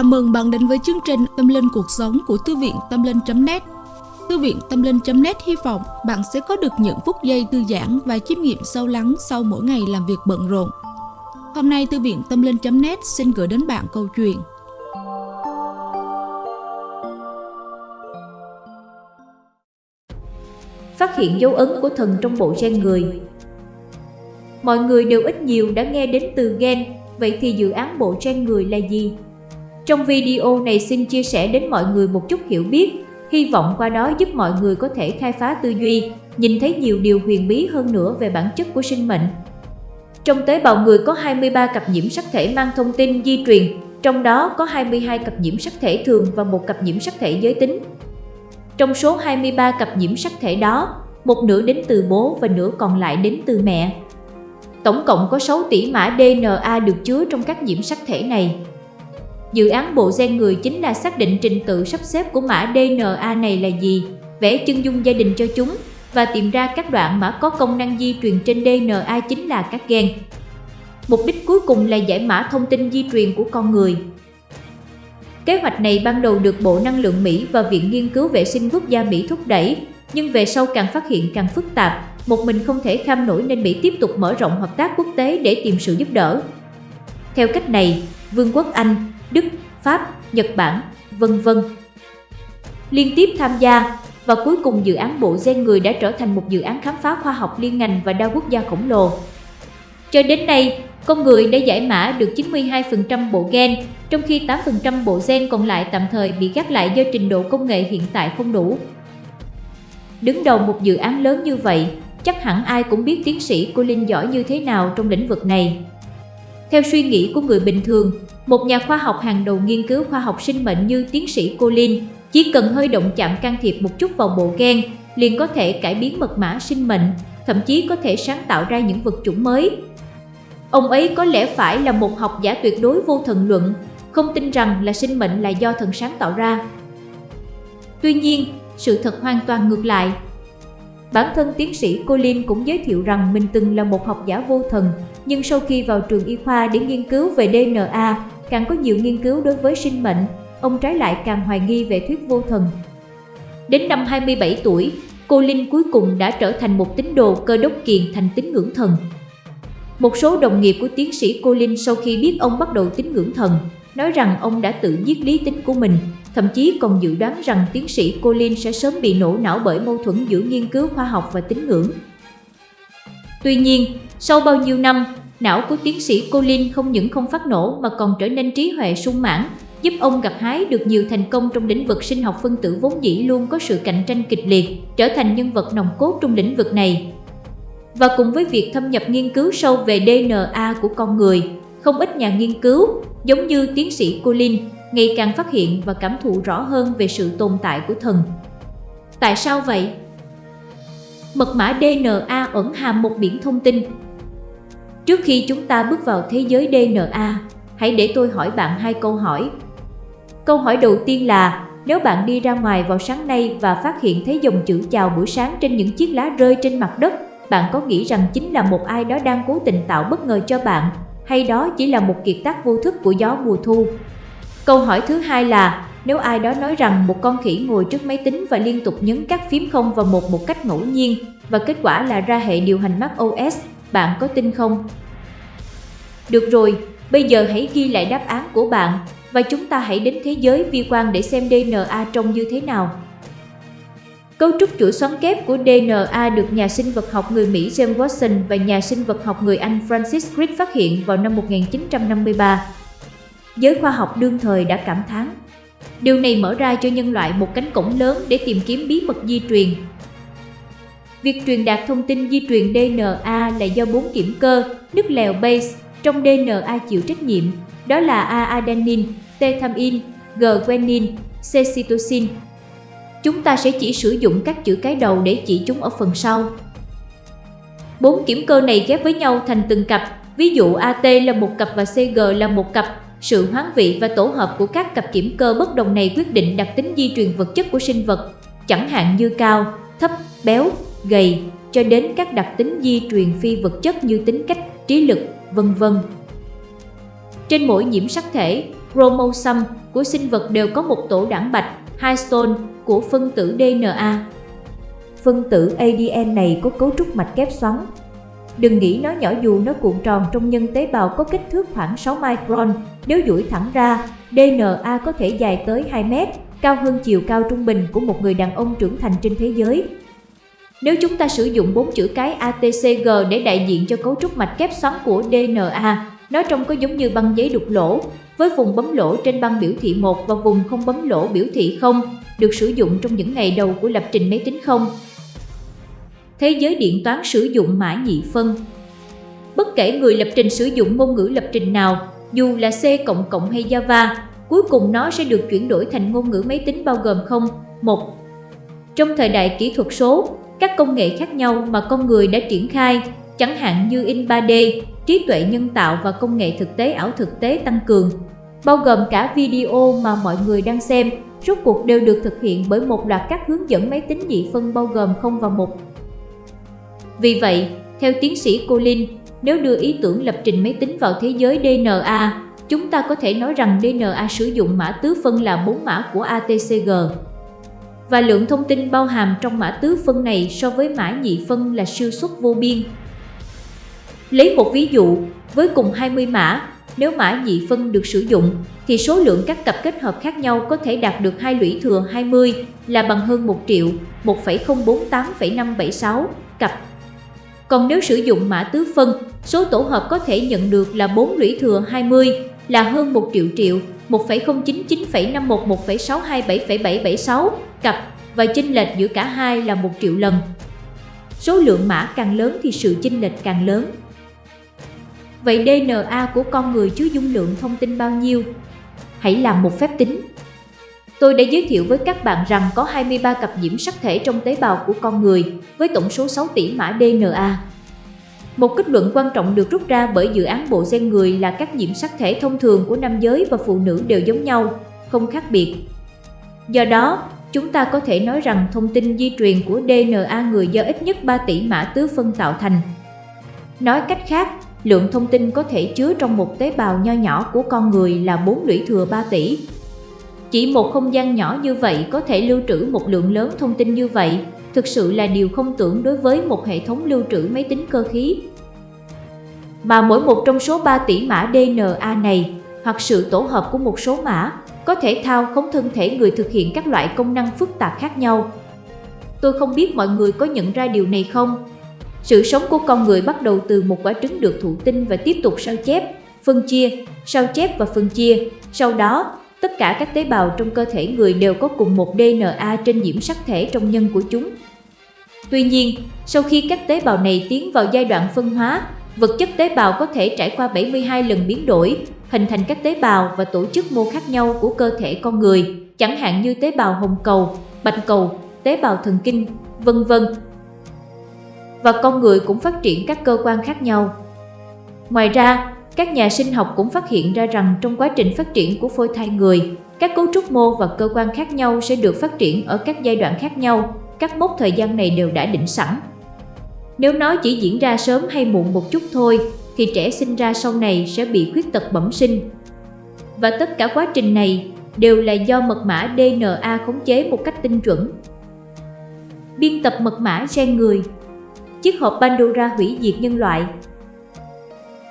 Chào mừng bạn đến với chương trình Tâm Linh Cuộc Sống của Thư viện Tâm Linh.net Thư viện Tâm Linh.net hy vọng bạn sẽ có được những phút giây thư giãn và chiêm nghiệm sâu lắng sau mỗi ngày làm việc bận rộn. Hôm nay Thư viện Tâm Linh.net xin gửi đến bạn câu chuyện Phát hiện dấu ấn của thần trong bộ gen người Mọi người đều ít nhiều đã nghe đến từ gen, vậy thì dự án bộ gen người là gì? Trong video này xin chia sẻ đến mọi người một chút hiểu biết, hy vọng qua đó giúp mọi người có thể khai phá tư duy, nhìn thấy nhiều điều huyền bí hơn nữa về bản chất của sinh mệnh. Trong tế bào người có 23 cặp nhiễm sắc thể mang thông tin di truyền, trong đó có 22 cặp nhiễm sắc thể thường và một cặp nhiễm sắc thể giới tính. Trong số 23 cặp nhiễm sắc thể đó, một nửa đến từ bố và nửa còn lại đến từ mẹ. Tổng cộng có 6 tỷ mã DNA được chứa trong các nhiễm sắc thể này. Dự án bộ gen người chính là xác định trình tự sắp xếp của mã DNA này là gì, vẽ chân dung gia đình cho chúng và tìm ra các đoạn mã có công năng di truyền trên DNA chính là các gen. Mục đích cuối cùng là giải mã thông tin di truyền của con người. Kế hoạch này ban đầu được Bộ Năng lượng Mỹ và Viện Nghiên cứu Vệ sinh Quốc gia Mỹ thúc đẩy, nhưng về sau càng phát hiện càng phức tạp, một mình không thể kham nổi nên Mỹ tiếp tục mở rộng hợp tác quốc tế để tìm sự giúp đỡ. Theo cách này, Vương quốc Anh, Đức, Pháp, Nhật Bản, vân vân liên tiếp tham gia và cuối cùng dự án bộ gen người đã trở thành một dự án khám phá khoa học liên ngành và đa quốc gia khổng lồ. Cho đến nay, con người đã giải mã được 92% bộ gen, trong khi 8% bộ gen còn lại tạm thời bị gác lại do trình độ công nghệ hiện tại không đủ. Đứng đầu một dự án lớn như vậy, chắc hẳn ai cũng biết tiến sĩ Colin giỏi như thế nào trong lĩnh vực này. Theo suy nghĩ của người bình thường, một nhà khoa học hàng đầu nghiên cứu khoa học sinh mệnh như tiến sĩ Colin chỉ cần hơi động chạm can thiệp một chút vào bộ gen liền có thể cải biến mật mã sinh mệnh, thậm chí có thể sáng tạo ra những vật chủng mới. Ông ấy có lẽ phải là một học giả tuyệt đối vô thần luận, không tin rằng là sinh mệnh là do thần sáng tạo ra. Tuy nhiên, sự thật hoàn toàn ngược lại. Bản thân tiến sĩ Colin cũng giới thiệu rằng mình từng là một học giả vô thần, nhưng sau khi vào trường y khoa để nghiên cứu về DNA, càng có nhiều nghiên cứu đối với sinh mệnh, ông trái lại càng hoài nghi về thuyết vô thần. Đến năm 27 tuổi, cô Linh cuối cùng đã trở thành một tín đồ cơ đốc kiền thành tín ngưỡng thần. Một số đồng nghiệp của tiến sĩ cô Linh sau khi biết ông bắt đầu tín ngưỡng thần, nói rằng ông đã tự giết lý tính của mình, thậm chí còn dự đoán rằng tiến sĩ Colin sẽ sớm bị nổ não bởi mâu thuẫn giữa nghiên cứu khoa học và tín ngưỡng. Tuy nhiên, sau bao nhiêu năm, não của tiến sĩ Colin không những không phát nổ mà còn trở nên trí huệ sung mãn, giúp ông gặt hái được nhiều thành công trong lĩnh vực sinh học phân tử vốn dĩ luôn có sự cạnh tranh kịch liệt, trở thành nhân vật nòng cốt trong lĩnh vực này. Và cùng với việc thâm nhập nghiên cứu sâu về DNA của con người, không ít nhà nghiên cứu, giống như tiến sĩ Colin, ngày càng phát hiện và cảm thụ rõ hơn về sự tồn tại của thần. Tại sao vậy? Mật mã DNA ẩn hàm một biển thông tin. Trước khi chúng ta bước vào thế giới DNA, hãy để tôi hỏi bạn hai câu hỏi. Câu hỏi đầu tiên là, nếu bạn đi ra ngoài vào sáng nay và phát hiện thấy dòng chữ chào buổi sáng trên những chiếc lá rơi trên mặt đất, bạn có nghĩ rằng chính là một ai đó đang cố tình tạo bất ngờ cho bạn, hay đó chỉ là một kiệt tác vô thức của gió mùa thu? Câu hỏi thứ hai là, nếu ai đó nói rằng một con khỉ ngồi trước máy tính và liên tục nhấn các phím không và một một cách ngẫu nhiên và kết quả là ra hệ điều hành Mac OS, bạn có tin không? Được rồi, bây giờ hãy ghi lại đáp án của bạn và chúng ta hãy đến thế giới vi quan để xem DNA trông như thế nào. Cấu trúc chuỗi xoắn kép của DNA được nhà sinh vật học người Mỹ James Watson và nhà sinh vật học người Anh Francis Crick phát hiện vào năm 1953. Giới khoa học đương thời đã cảm thán. Điều này mở ra cho nhân loại một cánh cổng lớn để tìm kiếm bí mật di truyền. Việc truyền đạt thông tin di truyền DNA là do bốn kiểm cơ, nước lèo base trong DNA chịu trách nhiệm, đó là A-adenine, T-thamin, G-guanine, C-cytosine. Chúng ta sẽ chỉ sử dụng các chữ cái đầu để chỉ chúng ở phần sau. Bốn kiểm cơ này ghép với nhau thành từng cặp, ví dụ AT là một cặp và CG là một cặp, sự hoán vị và tổ hợp của các cặp kiểm cơ bất đồng này quyết định đặc tính di truyền vật chất của sinh vật, chẳng hạn như cao, thấp, béo, gầy, cho đến các đặc tính di truyền phi vật chất như tính cách, trí lực, vân vân. Trên mỗi nhiễm sắc thể, chromosome của sinh vật đều có một tổ đảng bạch, histone của phân tử DNA. Phân tử ADN này có cấu trúc mạch kép xoắn. Đừng nghĩ nó nhỏ dù nó cuộn tròn trong nhân tế bào có kích thước khoảng 6 micron, nếu duỗi thẳng ra, DNA có thể dài tới 2 mét, cao hơn chiều cao trung bình của một người đàn ông trưởng thành trên thế giới. Nếu chúng ta sử dụng bốn chữ cái ATCG để đại diện cho cấu trúc mạch kép xoắn của DNA, nó trông có giống như băng giấy đục lỗ, với vùng bấm lỗ trên băng biểu thị 1 và vùng không bấm lỗ biểu thị 0, được sử dụng trong những ngày đầu của lập trình máy tính không. Thế giới điện toán sử dụng mã nhị phân Bất kể người lập trình sử dụng ngôn ngữ lập trình nào, dù là C++ hay Java, cuối cùng nó sẽ được chuyển đổi thành ngôn ngữ máy tính bao gồm 0, 1. Trong thời đại kỹ thuật số, các công nghệ khác nhau mà con người đã triển khai, chẳng hạn như in 3D, trí tuệ nhân tạo và công nghệ thực tế ảo thực tế tăng cường, bao gồm cả video mà mọi người đang xem, rốt cuộc đều được thực hiện bởi một loạt các hướng dẫn máy tính nhị phân bao gồm 0 và 1. Vì vậy, theo tiến sĩ Colin, nếu đưa ý tưởng lập trình máy tính vào thế giới DNA, chúng ta có thể nói rằng DNA sử dụng mã tứ phân là 4 mã của ATCG. Và lượng thông tin bao hàm trong mã tứ phân này so với mã nhị phân là siêu xuất vô biên. Lấy một ví dụ, với cùng 20 mã, nếu mã nhị phân được sử dụng, thì số lượng các cặp kết hợp khác nhau có thể đạt được hai lũy thừa 20 là bằng hơn 1 triệu 1,048,576 cặp. Còn nếu sử dụng mã tứ phân, số tổ hợp có thể nhận được là 4 lũy thừa 20 là hơn 1 triệu triệu 1,099,511,627,776 cặp và chênh lệch giữa cả hai là một triệu lần. Số lượng mã càng lớn thì sự chênh lệch càng lớn. Vậy DNA của con người chứa dung lượng thông tin bao nhiêu? Hãy làm một phép tính. Tôi đã giới thiệu với các bạn rằng có 23 cặp nhiễm sắc thể trong tế bào của con người với tổng số 6 tỷ mã DNA. Một kết luận quan trọng được rút ra bởi dự án bộ gen người là các nhiễm sắc thể thông thường của nam giới và phụ nữ đều giống nhau, không khác biệt. Do đó, chúng ta có thể nói rằng thông tin di truyền của DNA người do ít nhất 3 tỷ mã tứ phân tạo thành. Nói cách khác, lượng thông tin có thể chứa trong một tế bào nho nhỏ của con người là 4 lũy thừa 3 tỷ. Chỉ một không gian nhỏ như vậy có thể lưu trữ một lượng lớn thông tin như vậy, thực sự là điều không tưởng đối với một hệ thống lưu trữ máy tính cơ khí. Mà mỗi một trong số 3 tỷ mã DNA này, hoặc sự tổ hợp của một số mã, có thể thao khống thân thể người thực hiện các loại công năng phức tạp khác nhau. Tôi không biết mọi người có nhận ra điều này không, sự sống của con người bắt đầu từ một quả trứng được thụ tinh và tiếp tục sao chép, phân chia, sao chép và phân chia. Sau đó, tất cả các tế bào trong cơ thể người đều có cùng một DNA trên nhiễm sắc thể trong nhân của chúng. Tuy nhiên, sau khi các tế bào này tiến vào giai đoạn phân hóa, vật chất tế bào có thể trải qua 72 lần biến đổi, hình thành các tế bào và tổ chức mô khác nhau của cơ thể con người, chẳng hạn như tế bào hồng cầu, bạch cầu, tế bào thần kinh, vân vân và con người cũng phát triển các cơ quan khác nhau. Ngoài ra, các nhà sinh học cũng phát hiện ra rằng trong quá trình phát triển của phôi thai người, các cấu trúc mô và cơ quan khác nhau sẽ được phát triển ở các giai đoạn khác nhau, các mốc thời gian này đều đã định sẵn. Nếu nó chỉ diễn ra sớm hay muộn một chút thôi, thì trẻ sinh ra sau này sẽ bị khuyết tật bẩm sinh. Và tất cả quá trình này đều là do mật mã DNA khống chế một cách tinh chuẩn. Biên tập mật mã gen người chiếc hộp Pandora hủy diệt nhân loại.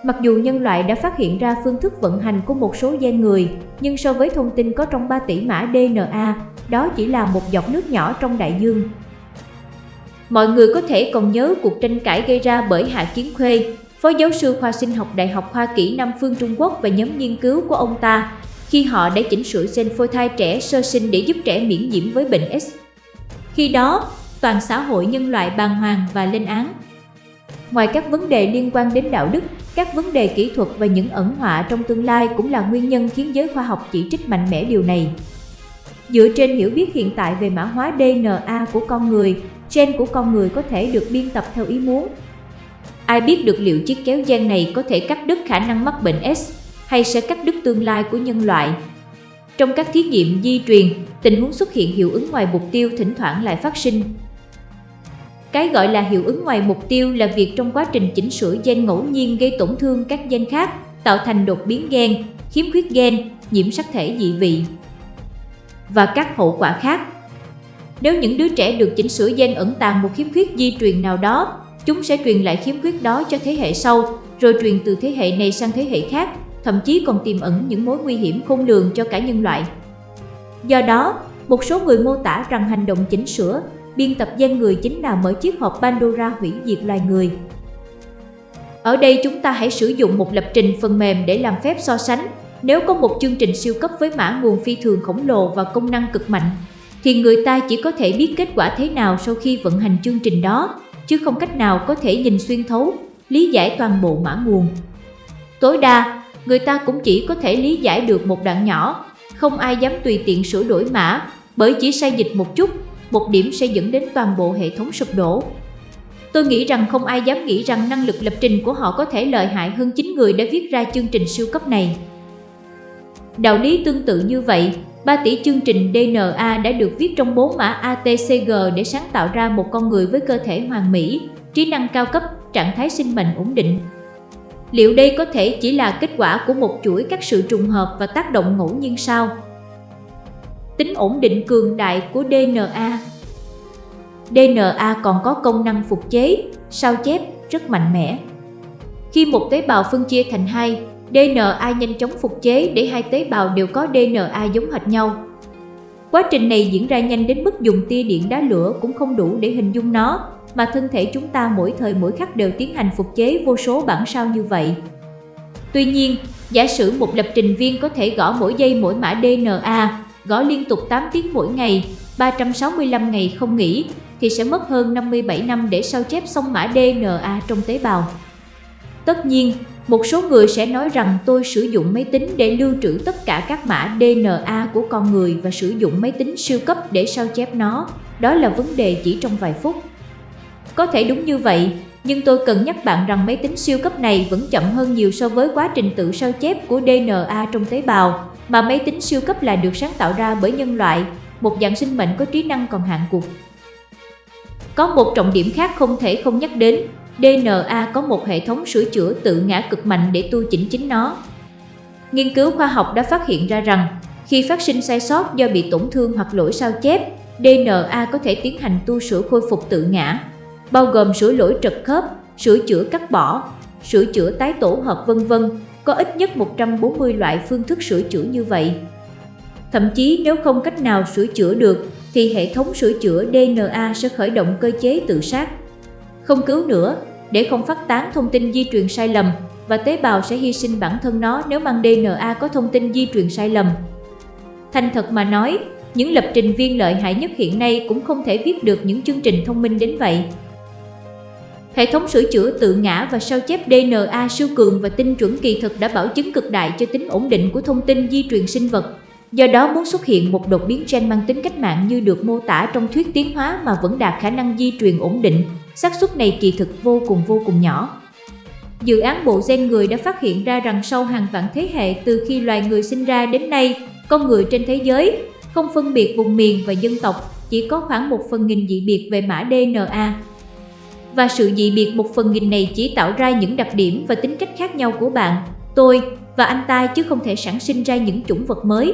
Mặc dù nhân loại đã phát hiện ra phương thức vận hành của một số gen người, nhưng so với thông tin có trong 3 tỷ mã DNA, đó chỉ là một giọt nước nhỏ trong đại dương. Mọi người có thể còn nhớ cuộc tranh cãi gây ra bởi Hạ Kiến Khuê, phó giáo sư khoa sinh học Đại học Hoa Kỷ Nam Phương Trung Quốc và nhóm nghiên cứu của ông ta, khi họ đã chỉnh sửa gen phôi thai trẻ sơ sinh để giúp trẻ miễn nhiễm với bệnh S. Khi đó, toàn xã hội nhân loại bàng hoàng và lên án. Ngoài các vấn đề liên quan đến đạo đức, các vấn đề kỹ thuật và những ẩn họa trong tương lai cũng là nguyên nhân khiến giới khoa học chỉ trích mạnh mẽ điều này. Dựa trên hiểu biết hiện tại về mã hóa DNA của con người, gen của con người có thể được biên tập theo ý muốn. Ai biết được liệu chiếc kéo gen này có thể cắt đứt khả năng mắc bệnh S hay sẽ cắt đứt tương lai của nhân loại. Trong các thí nghiệm di truyền, tình huống xuất hiện hiệu ứng ngoài mục tiêu thỉnh thoảng lại phát sinh, cái gọi là hiệu ứng ngoài mục tiêu là việc trong quá trình chỉnh sửa gen ngẫu nhiên gây tổn thương các gen khác, tạo thành đột biến gen, khiếm khuyết gen, nhiễm sắc thể dị vị và các hậu quả khác. Nếu những đứa trẻ được chỉnh sửa gen ẩn tàng một khiếm khuyết di truyền nào đó, chúng sẽ truyền lại khiếm khuyết đó cho thế hệ sau, rồi truyền từ thế hệ này sang thế hệ khác, thậm chí còn tiềm ẩn những mối nguy hiểm khôn lường cho cả nhân loại. Do đó, một số người mô tả rằng hành động chỉnh sửa, biên tập gen người chính là mở chiếc hộp Pandora hủy diệt loài người. Ở đây chúng ta hãy sử dụng một lập trình phần mềm để làm phép so sánh. Nếu có một chương trình siêu cấp với mã nguồn phi thường khổng lồ và công năng cực mạnh, thì người ta chỉ có thể biết kết quả thế nào sau khi vận hành chương trình đó, chứ không cách nào có thể nhìn xuyên thấu, lý giải toàn bộ mã nguồn. Tối đa, người ta cũng chỉ có thể lý giải được một đoạn nhỏ, không ai dám tùy tiện sửa đổi mã, bởi chỉ sai dịch một chút, một điểm sẽ dẫn đến toàn bộ hệ thống sụp đổ. Tôi nghĩ rằng không ai dám nghĩ rằng năng lực lập trình của họ có thể lợi hại hơn chính người đã viết ra chương trình siêu cấp này. Đạo lý tương tự như vậy, 3 tỷ chương trình DNA đã được viết trong bốn mã ATCG để sáng tạo ra một con người với cơ thể hoàn mỹ, trí năng cao cấp, trạng thái sinh mệnh ổn định. Liệu đây có thể chỉ là kết quả của một chuỗi các sự trùng hợp và tác động ngẫu nhiên sao? Tính ổn định cường đại của DNA DNA còn có công năng phục chế, sao chép rất mạnh mẽ. Khi một tế bào phân chia thành hai, DNA nhanh chóng phục chế để hai tế bào đều có DNA giống hệt nhau. Quá trình này diễn ra nhanh đến mức dùng tia điện đá lửa cũng không đủ để hình dung nó, mà thân thể chúng ta mỗi thời mỗi khắc đều tiến hành phục chế vô số bản sao như vậy. Tuy nhiên, giả sử một lập trình viên có thể gõ mỗi giây mỗi mã DNA, gõ liên tục 8 tiếng mỗi ngày, 365 ngày không nghỉ, thì sẽ mất hơn 57 năm để sao chép xong mã DNA trong tế bào. Tất nhiên, một số người sẽ nói rằng tôi sử dụng máy tính để lưu trữ tất cả các mã DNA của con người và sử dụng máy tính siêu cấp để sao chép nó. Đó là vấn đề chỉ trong vài phút. Có thể đúng như vậy, nhưng tôi cần nhắc bạn rằng máy tính siêu cấp này vẫn chậm hơn nhiều so với quá trình tự sao chép của DNA trong tế bào, mà máy tính siêu cấp là được sáng tạo ra bởi nhân loại, một dạng sinh mệnh có trí năng còn hạn cuộc. Có một trọng điểm khác không thể không nhắc đến, DNA có một hệ thống sửa chữa tự ngã cực mạnh để tu chỉnh chính nó. Nghiên cứu khoa học đã phát hiện ra rằng, khi phát sinh sai sót do bị tổn thương hoặc lỗi sao chép, DNA có thể tiến hành tu sửa khôi phục tự ngã, bao gồm sửa lỗi trật khớp, sửa chữa cắt bỏ, sửa chữa tái tổ hợp vân vân. Có ít nhất 140 loại phương thức sửa chữa như vậy. Thậm chí nếu không cách nào sửa chữa được, thì hệ thống sửa chữa DNA sẽ khởi động cơ chế tự sát. Không cứu nữa, để không phát tán thông tin di truyền sai lầm và tế bào sẽ hy sinh bản thân nó nếu mang DNA có thông tin di truyền sai lầm. Thành thật mà nói, những lập trình viên lợi hại nhất hiện nay cũng không thể viết được những chương trình thông minh đến vậy. Hệ thống sửa chữa tự ngã và sao chép DNA siêu cường và tinh chuẩn kỳ thực đã bảo chứng cực đại cho tính ổn định của thông tin di truyền sinh vật. Do đó muốn xuất hiện một đột biến gen mang tính cách mạng như được mô tả trong thuyết tiến hóa mà vẫn đạt khả năng di truyền ổn định, xác suất này kỳ thực vô cùng vô cùng nhỏ. Dự án bộ gen người đã phát hiện ra rằng sau hàng vạn thế hệ từ khi loài người sinh ra đến nay, con người trên thế giới, không phân biệt vùng miền và dân tộc, chỉ có khoảng một phần nghìn dị biệt về mã DNA. Và sự dị biệt một phần nghìn này chỉ tạo ra những đặc điểm và tính cách khác nhau của bạn, tôi và anh ta chứ không thể sản sinh ra những chủng vật mới.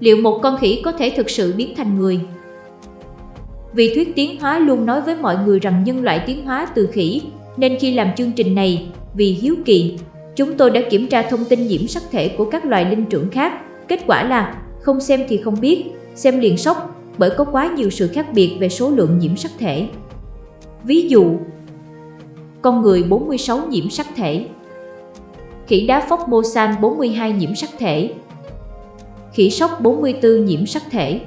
Liệu một con khỉ có thể thực sự biến thành người? Vì thuyết tiến hóa luôn nói với mọi người rằng nhân loại tiến hóa từ khỉ, nên khi làm chương trình này, vì hiếu kỳ, chúng tôi đã kiểm tra thông tin nhiễm sắc thể của các loài linh trưởng khác. Kết quả là không xem thì không biết, xem liền sốc bởi có quá nhiều sự khác biệt về số lượng nhiễm sắc thể. Ví dụ, con người 46 nhiễm sắc thể, khỉ đá phốc Mosan 42 nhiễm sắc thể, khỉ sóc 44 nhiễm sắc thể,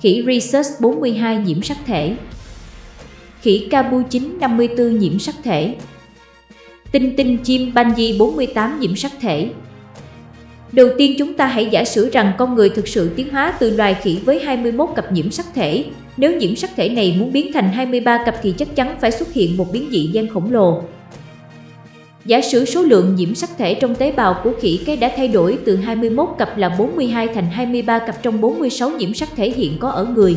khỉ Rhesus 42 nhiễm sắc thể, khỉ Cabu 9 54 nhiễm sắc thể, tinh tinh chim Banji 48 nhiễm sắc thể. Đầu tiên chúng ta hãy giả sử rằng con người thực sự tiến hóa từ loài khỉ với 21 cặp nhiễm sắc thể. Nếu nhiễm sắc thể này muốn biến thành 23 cặp thì chắc chắn phải xuất hiện một biến dị gen khổng lồ. Giả sử số lượng nhiễm sắc thể trong tế bào của khỉ cái đã thay đổi từ 21 cặp là 42 thành 23 cặp trong 46 nhiễm sắc thể hiện có ở người.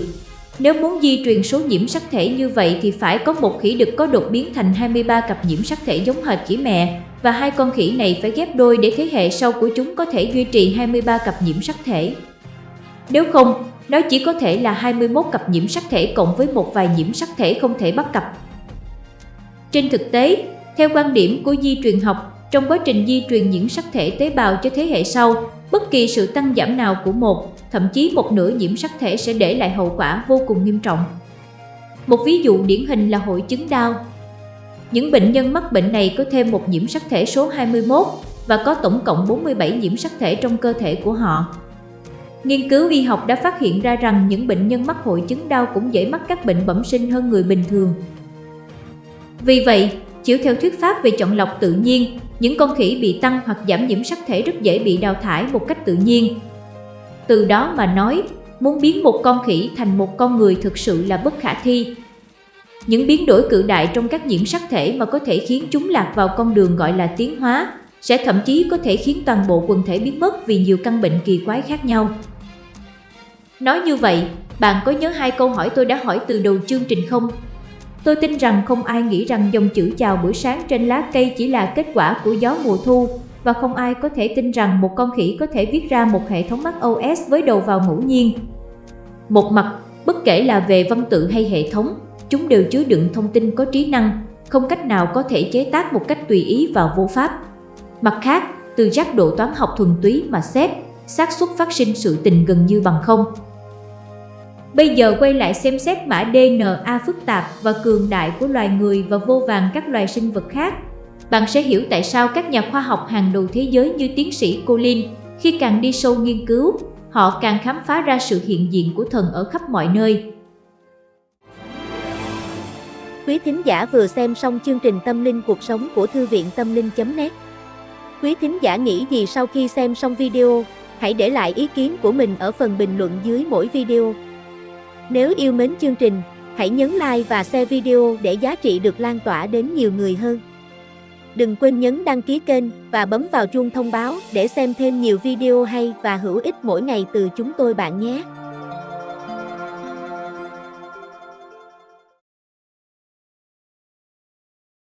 Nếu muốn di truyền số nhiễm sắc thể như vậy thì phải có một khỉ đực có đột biến thành 23 cặp nhiễm sắc thể giống hệt khỉ mẹ, và hai con khỉ này phải ghép đôi để thế hệ sau của chúng có thể duy trì 23 cặp nhiễm sắc thể. Nếu không, nó chỉ có thể là 21 cặp nhiễm sắc thể cộng với một vài nhiễm sắc thể không thể bắt cặp. Trên thực tế, theo quan điểm của di truyền học, trong quá trình di truyền những sắc thể tế bào cho thế hệ sau, bất kỳ sự tăng giảm nào của một, thậm chí một nửa nhiễm sắc thể sẽ để lại hậu quả vô cùng nghiêm trọng. Một ví dụ điển hình là hội chứng đau. Những bệnh nhân mắc bệnh này có thêm một nhiễm sắc thể số 21 và có tổng cộng 47 nhiễm sắc thể trong cơ thể của họ. Nghiên cứu y học đã phát hiện ra rằng những bệnh nhân mắc hội chứng đau cũng dễ mắc các bệnh bẩm sinh hơn người bình thường. Vì vậy, chiếu theo thuyết pháp về chọn lọc tự nhiên, những con khỉ bị tăng hoặc giảm nhiễm sắc thể rất dễ bị đào thải một cách tự nhiên. Từ đó mà nói, muốn biến một con khỉ thành một con người thực sự là bất khả thi. Những biến đổi cự đại trong các nhiễm sắc thể mà có thể khiến chúng lạc vào con đường gọi là tiến hóa, sẽ thậm chí có thể khiến toàn bộ quần thể biến mất vì nhiều căn bệnh kỳ quái khác nhau. Nói như vậy, bạn có nhớ hai câu hỏi tôi đã hỏi từ đầu chương trình không? Tôi tin rằng không ai nghĩ rằng dòng chữ chào buổi sáng trên lá cây chỉ là kết quả của gió mùa thu và không ai có thể tin rằng một con khỉ có thể viết ra một hệ thống Mac OS với đầu vào ngẫu nhiên. Một mặt, bất kể là về văn tự hay hệ thống, chúng đều chứa đựng thông tin có trí năng, không cách nào có thể chế tác một cách tùy ý và vô pháp. Mặt khác, từ giác độ toán học thuần túy mà xét, xác suất phát sinh sự tình gần như bằng không. Bây giờ quay lại xem xét mã DNA phức tạp và cường đại của loài người và vô vàng các loài sinh vật khác. Bạn sẽ hiểu tại sao các nhà khoa học hàng đầu thế giới như tiến sĩ Colin, khi càng đi sâu nghiên cứu, họ càng khám phá ra sự hiện diện của thần ở khắp mọi nơi. Quý thính giả vừa xem xong chương trình Tâm linh cuộc sống của Thư viện Tâm linh.net Quý thính giả nghĩ gì sau khi xem xong video? Hãy để lại ý kiến của mình ở phần bình luận dưới mỗi video. Nếu yêu mến chương trình, hãy nhấn like và share video để giá trị được lan tỏa đến nhiều người hơn. Đừng quên nhấn đăng ký kênh và bấm vào chuông thông báo để xem thêm nhiều video hay và hữu ích mỗi ngày từ chúng tôi bạn nhé.